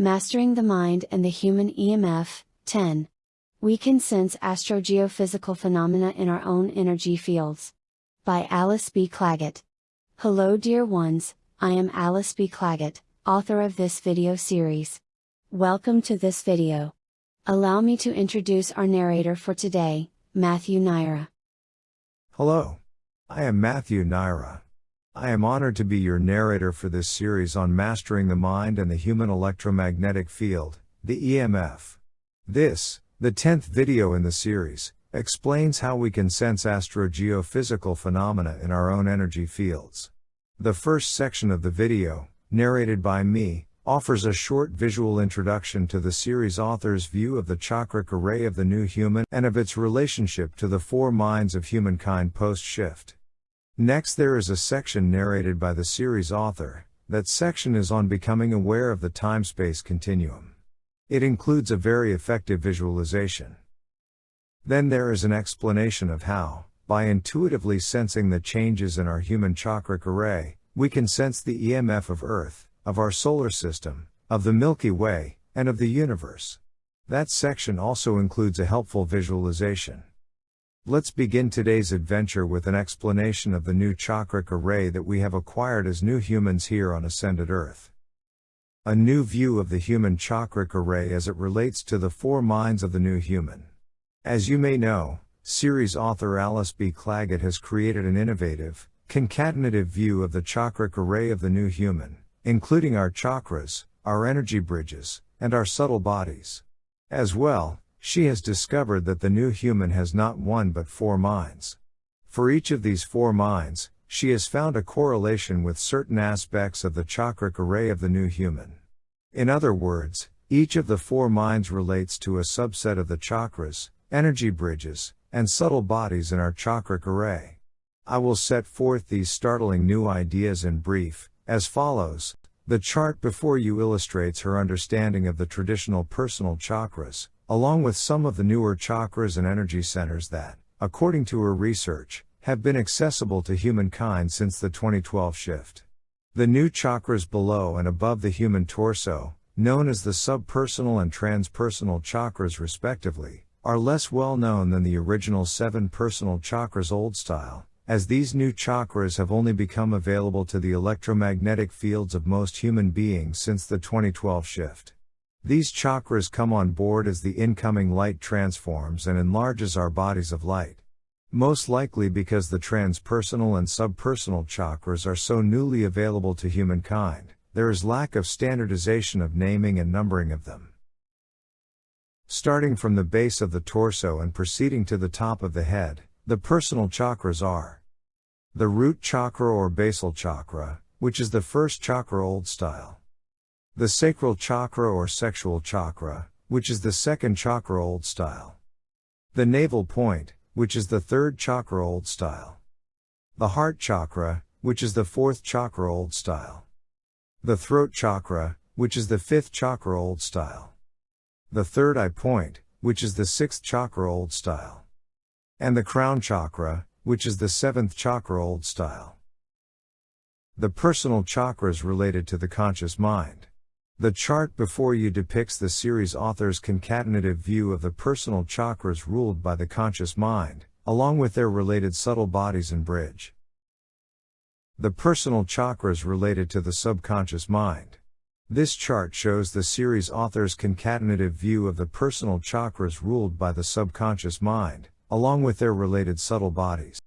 Mastering the Mind and the Human EMF 10. We can sense astrogeophysical phenomena in our own energy fields. By Alice B. Clagett. Hello, dear ones, I am Alice B. Clagett, author of this video series. Welcome to this video. Allow me to introduce our narrator for today, Matthew Naira. Hello. I am Matthew Naira. I am honored to be your narrator for this series on mastering the mind and the human electromagnetic field, the EMF. This, the 10th video in the series, explains how we can sense astrogeophysical phenomena in our own energy fields. The first section of the video, narrated by me, offers a short visual introduction to the series author's view of the chakric array of the new human and of its relationship to the four minds of humankind post shift. Next, there is a section narrated by the series author. That section is on becoming aware of the time space continuum. It includes a very effective visualization. Then there is an explanation of how, by intuitively sensing the changes in our human chakric array, we can sense the EMF of Earth, of our solar system, of the Milky Way, and of the universe. That section also includes a helpful visualization. Let's begin today's adventure with an explanation of the new chakric array that we have acquired as new humans here on Ascended Earth. A new view of the human chakric array as it relates to the four minds of the new human. As you may know, series author Alice B. Clagett has created an innovative, concatenative view of the chakric array of the new human, including our chakras, our energy bridges, and our subtle bodies. As well, she has discovered that the new human has not one but four minds. For each of these four minds, she has found a correlation with certain aspects of the chakric array of the new human. In other words, each of the four minds relates to a subset of the chakras, energy bridges, and subtle bodies in our chakric array. I will set forth these startling new ideas in brief, as follows. The chart before you illustrates her understanding of the traditional personal chakras, along with some of the newer chakras and energy centers that, according to her research, have been accessible to humankind since the 2012 shift. The new chakras below and above the human torso, known as the subpersonal and transpersonal chakras respectively, are less well known than the original seven personal chakras old style, as these new chakras have only become available to the electromagnetic fields of most human beings since the 2012 shift. These chakras come on board as the incoming light transforms and enlarges our bodies of light. Most likely because the transpersonal and subpersonal chakras are so newly available to humankind, there is lack of standardization of naming and numbering of them. Starting from the base of the torso and proceeding to the top of the head, the personal chakras are the root chakra or basal chakra, which is the first chakra old style. The sacral chakra or sexual chakra, which is the second chakra old style. The navel point, which is the third chakra old style. The heart chakra, which is the fourth chakra old style. The throat chakra, which is the fifth chakra old style. The third eye point, which is the sixth chakra old style. And the crown chakra, which is the seventh chakra old style. The personal chakras related to the conscious mind. The chart before you depicts the series author's concatenative view of the personal chakras ruled by the conscious mind, along with their related subtle bodies and bridge. The personal chakras related to the subconscious mind. This chart shows the series author's concatenative view of the personal chakras ruled by the subconscious mind, along with their related subtle bodies.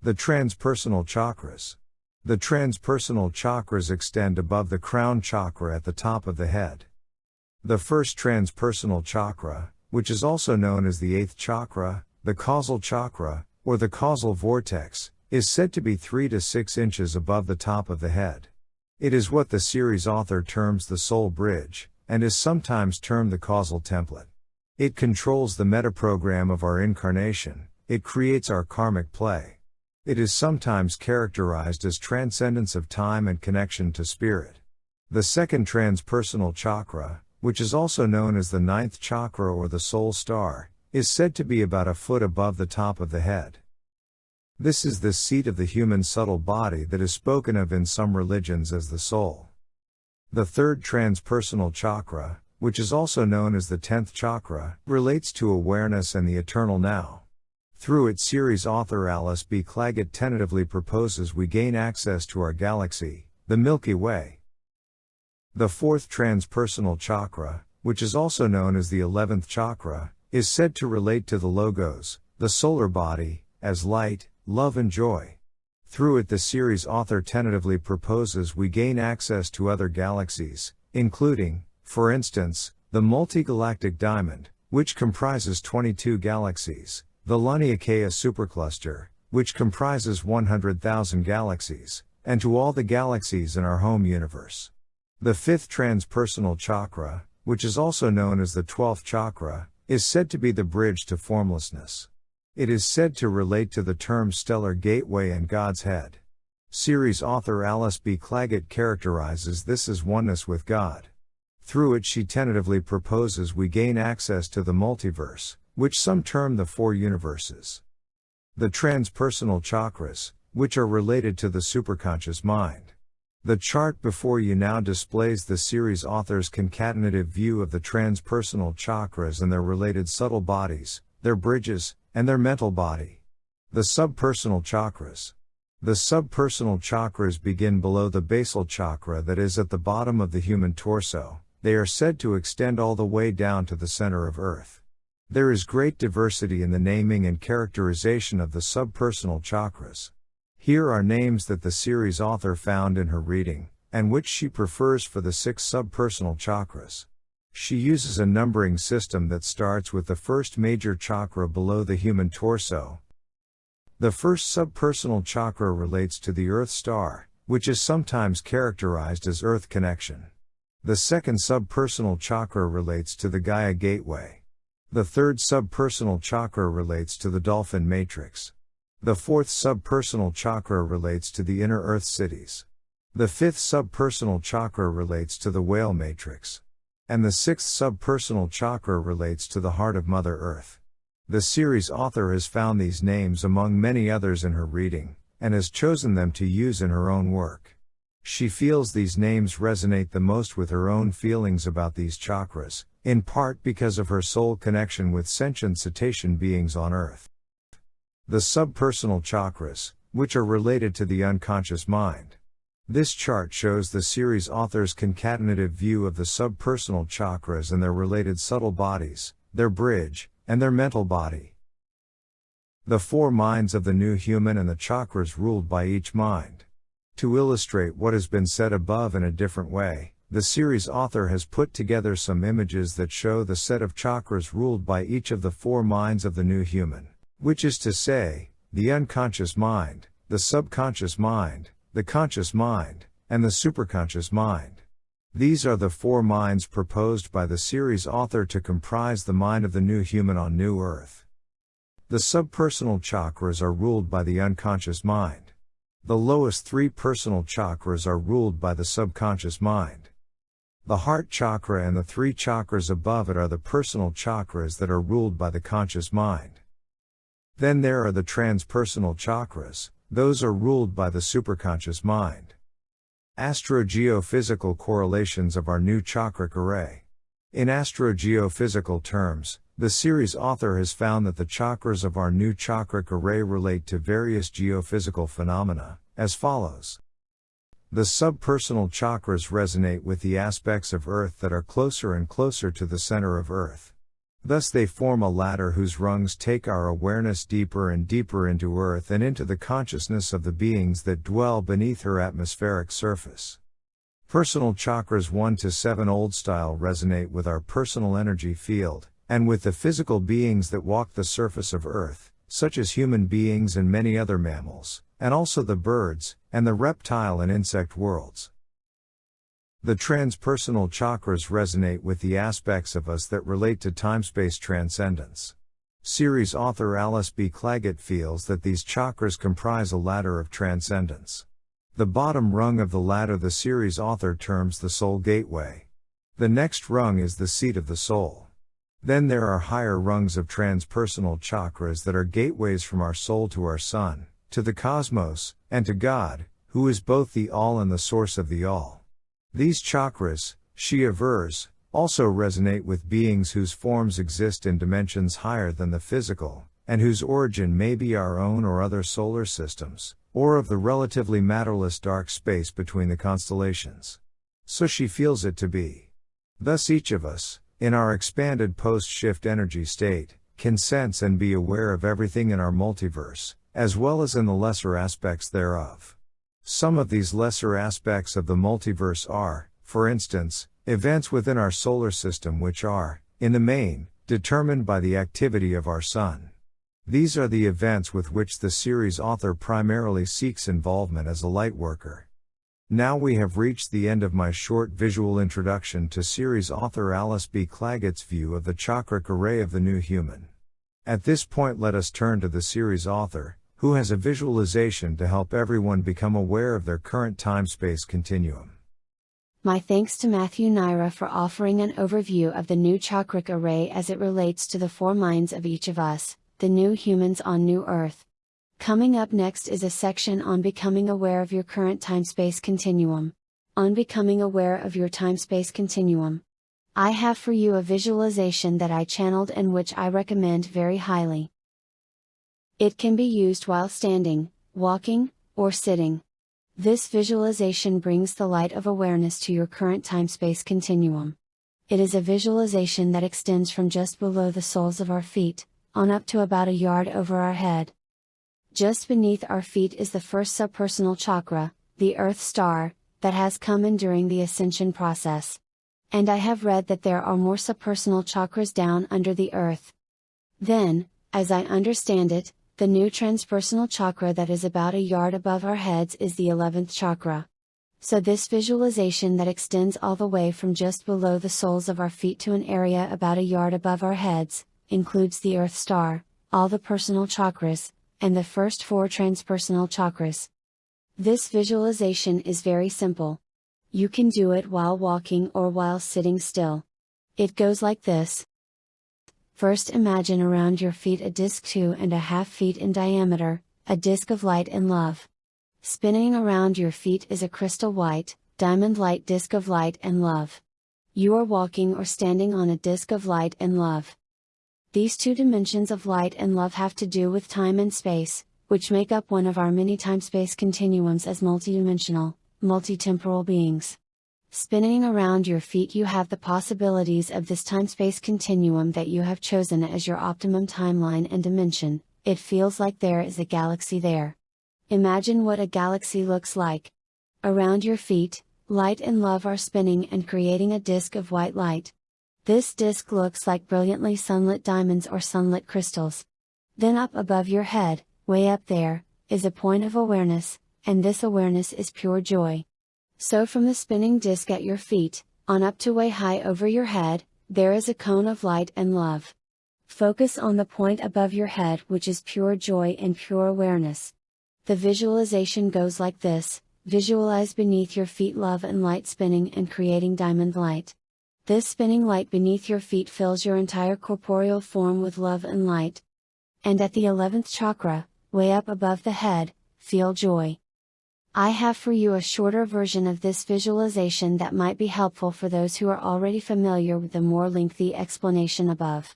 The transpersonal chakras. The transpersonal chakras extend above the crown chakra at the top of the head. The first transpersonal chakra, which is also known as the eighth chakra, the causal chakra, or the causal vortex, is said to be 3 to 6 inches above the top of the head. It is what the series author terms the soul bridge, and is sometimes termed the causal template. It controls the metaprogram of our incarnation, it creates our karmic play. It is sometimes characterized as transcendence of time and connection to spirit. The second transpersonal chakra, which is also known as the ninth chakra or the soul star, is said to be about a foot above the top of the head. This is the seat of the human subtle body that is spoken of in some religions as the soul. The third transpersonal chakra, which is also known as the 10th chakra, relates to awareness and the eternal now. Through its series author Alice B. Clagett tentatively proposes we gain access to our galaxy, the Milky Way. The fourth transpersonal chakra, which is also known as the 11th chakra, is said to relate to the logos, the solar body, as light, love and joy. Through it the series author tentatively proposes we gain access to other galaxies, including, for instance, the multigalactic diamond, which comprises 22 galaxies, the Laniakea supercluster, which comprises 100,000 galaxies, and to all the galaxies in our home universe. The fifth transpersonal chakra, which is also known as the 12th chakra, is said to be the bridge to formlessness. It is said to relate to the term stellar gateway and Godhead. Series author Alice B. Clagett characterizes this as oneness with God. Through it, she tentatively proposes we gain access to the multiverse, which some term the four universes. The transpersonal chakras, which are related to the superconscious mind. The chart before you now displays the series author's concatenative view of the transpersonal chakras and their related subtle bodies, their bridges, and their mental body. The subpersonal chakras. The subpersonal chakras begin below the basal chakra that is at the bottom of the human torso, they are said to extend all the way down to the center of Earth. There is great diversity in the naming and characterization of the subpersonal chakras. Here are names that the series author found in her reading, and which she prefers for the six subpersonal chakras. She uses a numbering system that starts with the first major chakra below the human torso. The first subpersonal chakra relates to the Earth star, which is sometimes characterized as Earth connection. The second subpersonal chakra relates to the Gaia gateway. The third subpersonal chakra relates to the dolphin matrix. The fourth subpersonal chakra relates to the inner earth cities. The fifth subpersonal chakra relates to the whale matrix. And the sixth subpersonal chakra relates to the heart of Mother Earth. The series author has found these names among many others in her reading, and has chosen them to use in her own work. She feels these names resonate the most with her own feelings about these chakras, in part because of her soul connection with sentient cetacean beings on Earth. The subpersonal chakras, which are related to the unconscious mind. This chart shows the series author's concatenative view of the subpersonal chakras and their related subtle bodies, their bridge, and their mental body. The four minds of the new human and the chakras ruled by each mind. To illustrate what has been said above in a different way, the series author has put together some images that show the set of chakras ruled by each of the four minds of the new human, which is to say, the unconscious mind, the subconscious mind, the conscious mind, and the superconscious mind. These are the four minds proposed by the series author to comprise the mind of the new human on New Earth. The subpersonal chakras are ruled by the unconscious mind. The lowest three personal chakras are ruled by the subconscious mind. The heart chakra and the three chakras above it are the personal chakras that are ruled by the conscious mind. Then there are the transpersonal chakras, those are ruled by the superconscious mind. Astrogeophysical correlations of our new chakra array. In astrogeophysical terms, the series author has found that the chakras of our new chakric array relate to various geophysical phenomena, as follows. The subpersonal chakras resonate with the aspects of Earth that are closer and closer to the center of Earth. Thus they form a ladder whose rungs take our awareness deeper and deeper into Earth and into the consciousness of the beings that dwell beneath her atmospheric surface. Personal chakras 1 to 7 old style resonate with our personal energy field, and with the physical beings that walk the surface of Earth, such as human beings and many other mammals, and also the birds, and the reptile and insect worlds. The transpersonal chakras resonate with the aspects of us that relate to time-space transcendence. Series author Alice B. Clagett feels that these chakras comprise a ladder of transcendence. The bottom rung of the ladder the series author terms the soul gateway. The next rung is the seat of the soul. Then there are higher rungs of transpersonal chakras that are gateways from our soul to our sun, to the cosmos, and to God, who is both the all and the source of the all. These chakras, she avers, also resonate with beings whose forms exist in dimensions higher than the physical, and whose origin may be our own or other solar systems, or of the relatively matterless dark space between the constellations. So she feels it to be. Thus each of us, in our expanded post-shift energy state, can sense and be aware of everything in our multiverse, as well as in the lesser aspects thereof. Some of these lesser aspects of the multiverse are, for instance, events within our solar system which are, in the main, determined by the activity of our Sun. These are the events with which the series author primarily seeks involvement as a light worker. Now we have reached the end of my short visual introduction to series author Alice B. Clagett's view of the chakric array of the new human. At this point, let us turn to the series author, who has a visualization to help everyone become aware of their current time space continuum. My thanks to Matthew Naira for offering an overview of the new chakric array as it relates to the four minds of each of us, the new humans on New Earth. Coming up next is a section on becoming aware of your current time space continuum. On becoming aware of your time space continuum. I have for you a visualization that I channeled and which I recommend very highly. It can be used while standing, walking, or sitting. This visualization brings the light of awareness to your current time space continuum. It is a visualization that extends from just below the soles of our feet, on up to about a yard over our head. Just beneath our feet is the first subpersonal chakra, the Earth Star, that has come in during the ascension process. And I have read that there are more subpersonal chakras down under the Earth. Then, as I understand it, the new transpersonal chakra that is about a yard above our heads is the 11th chakra. So this visualization that extends all the way from just below the soles of our feet to an area about a yard above our heads, includes the Earth Star, all the personal chakras, and the first four transpersonal chakras. This visualization is very simple. You can do it while walking or while sitting still. It goes like this. First imagine around your feet a disc two and a half feet in diameter, a disc of light and love. Spinning around your feet is a crystal white, diamond light disc of light and love. You are walking or standing on a disc of light and love. These two dimensions of light and love have to do with time and space, which make up one of our many time-space continuums as multidimensional, multitemporal beings. Spinning around your feet you have the possibilities of this time-space continuum that you have chosen as your optimum timeline and dimension, it feels like there is a galaxy there. Imagine what a galaxy looks like. Around your feet, light and love are spinning and creating a disk of white light. This disk looks like brilliantly sunlit diamonds or sunlit crystals. Then up above your head, way up there, is a point of awareness, and this awareness is pure joy. So from the spinning disk at your feet, on up to way high over your head, there is a cone of light and love. Focus on the point above your head which is pure joy and pure awareness. The visualization goes like this, visualize beneath your feet love and light spinning and creating diamond light. This spinning light beneath your feet fills your entire corporeal form with love and light. And at the 11th chakra, way up above the head, feel joy. I have for you a shorter version of this visualization that might be helpful for those who are already familiar with the more lengthy explanation above.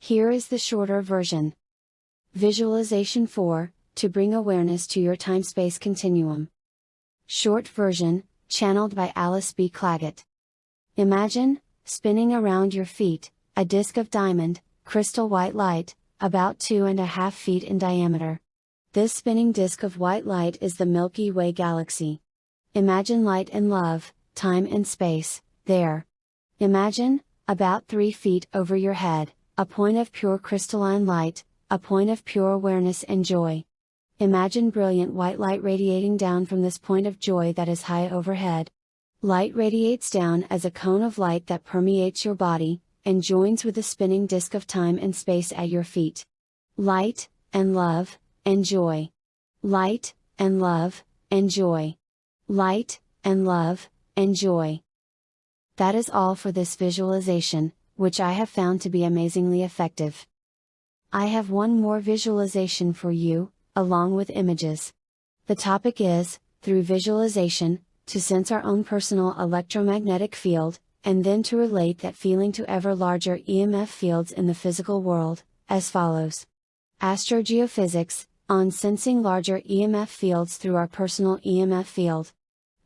Here is the shorter version. Visualization 4 To bring awareness to your time space continuum. Short version, channeled by Alice B. Clagett. Imagine, spinning around your feet, a disk of diamond, crystal white light, about two and a half feet in diameter. This spinning disk of white light is the Milky Way galaxy. Imagine light and love, time and space, there. Imagine, about 3 feet over your head, a point of pure crystalline light, a point of pure awareness and joy. Imagine brilliant white light radiating down from this point of joy that is high overhead. Light radiates down as a cone of light that permeates your body, and joins with the spinning disk of time and space at your feet. Light, and love, and joy. Light, and love, and joy. Light, and love, and joy. That is all for this visualization, which I have found to be amazingly effective. I have one more visualization for you, along with images. The topic is, through visualization, to sense our own personal electromagnetic field, and then to relate that feeling to ever larger EMF fields in the physical world, as follows. Astrogeophysics, on sensing larger EMF fields through our personal EMF field.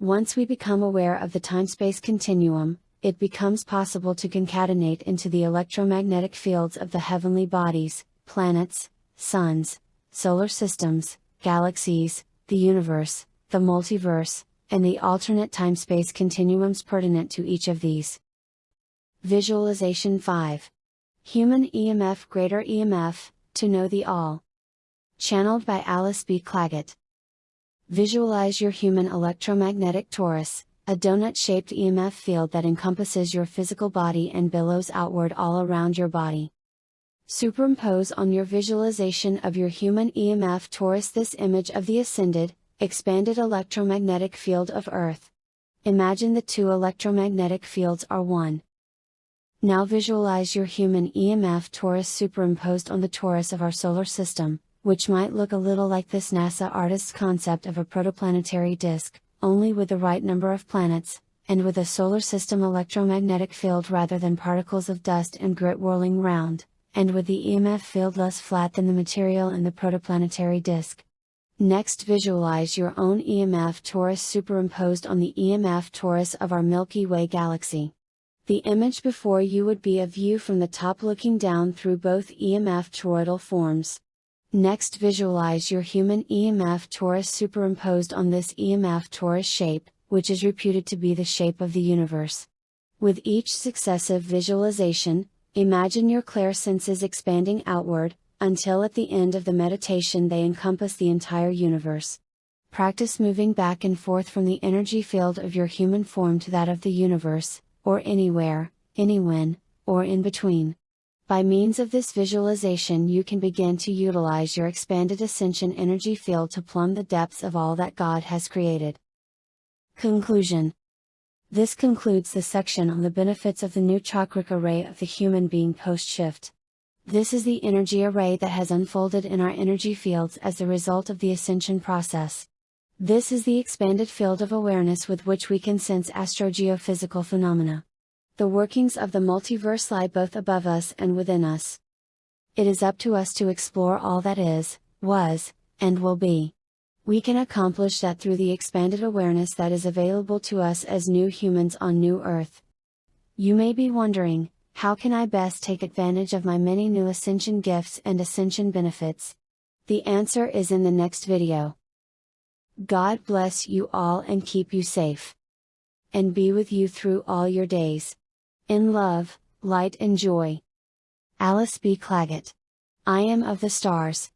Once we become aware of the time space continuum, it becomes possible to concatenate into the electromagnetic fields of the heavenly bodies, planets, suns, solar systems, galaxies, the universe, the multiverse, and the alternate time space continuums pertinent to each of these. Visualization 5. Human EMF Greater EMF, to know the all. Channeled by Alice B. Clagett. Visualize your human electromagnetic torus, a donut shaped EMF field that encompasses your physical body and billows outward all around your body. Superimpose on your visualization of your human EMF torus this image of the ascended, expanded electromagnetic field of Earth. Imagine the two electromagnetic fields are one. Now visualize your human EMF torus superimposed on the torus of our solar system, which might look a little like this NASA artist's concept of a protoplanetary disk, only with the right number of planets, and with a solar system electromagnetic field rather than particles of dust and grit whirling round, and with the EMF field less flat than the material in the protoplanetary disk. Next visualize your own EMF torus superimposed on the EMF torus of our Milky Way galaxy. The image before you would be a view from the top looking down through both EMF toroidal forms. Next visualize your human EMF torus superimposed on this EMF torus shape, which is reputed to be the shape of the universe. With each successive visualization, imagine your clairsenses expanding outward, until at the end of the meditation they encompass the entire universe. Practice moving back and forth from the energy field of your human form to that of the universe, or anywhere, anywhen, or in between. By means of this visualization, you can begin to utilize your expanded ascension energy field to plumb the depths of all that God has created. Conclusion This concludes the section on the benefits of the new chakric array of the human being post shift. This is the energy array that has unfolded in our energy fields as a result of the ascension process. This is the expanded field of awareness with which we can sense astrogeophysical phenomena. The workings of the multiverse lie both above us and within us. It is up to us to explore all that is, was, and will be. We can accomplish that through the expanded awareness that is available to us as new humans on New Earth. You may be wondering, how can I best take advantage of my many new Ascension gifts and Ascension benefits? The answer is in the next video. God bless you all and keep you safe. And be with you through all your days. In love, light and joy. Alice B. Clagett. I am of the stars.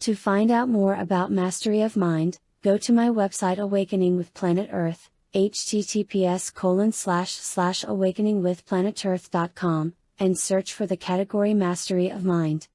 To find out more about Mastery of Mind, go to my website Awakening with Planet Earth, https colon slash slash awakeningwithplanetearth.com, and search for the category Mastery of Mind.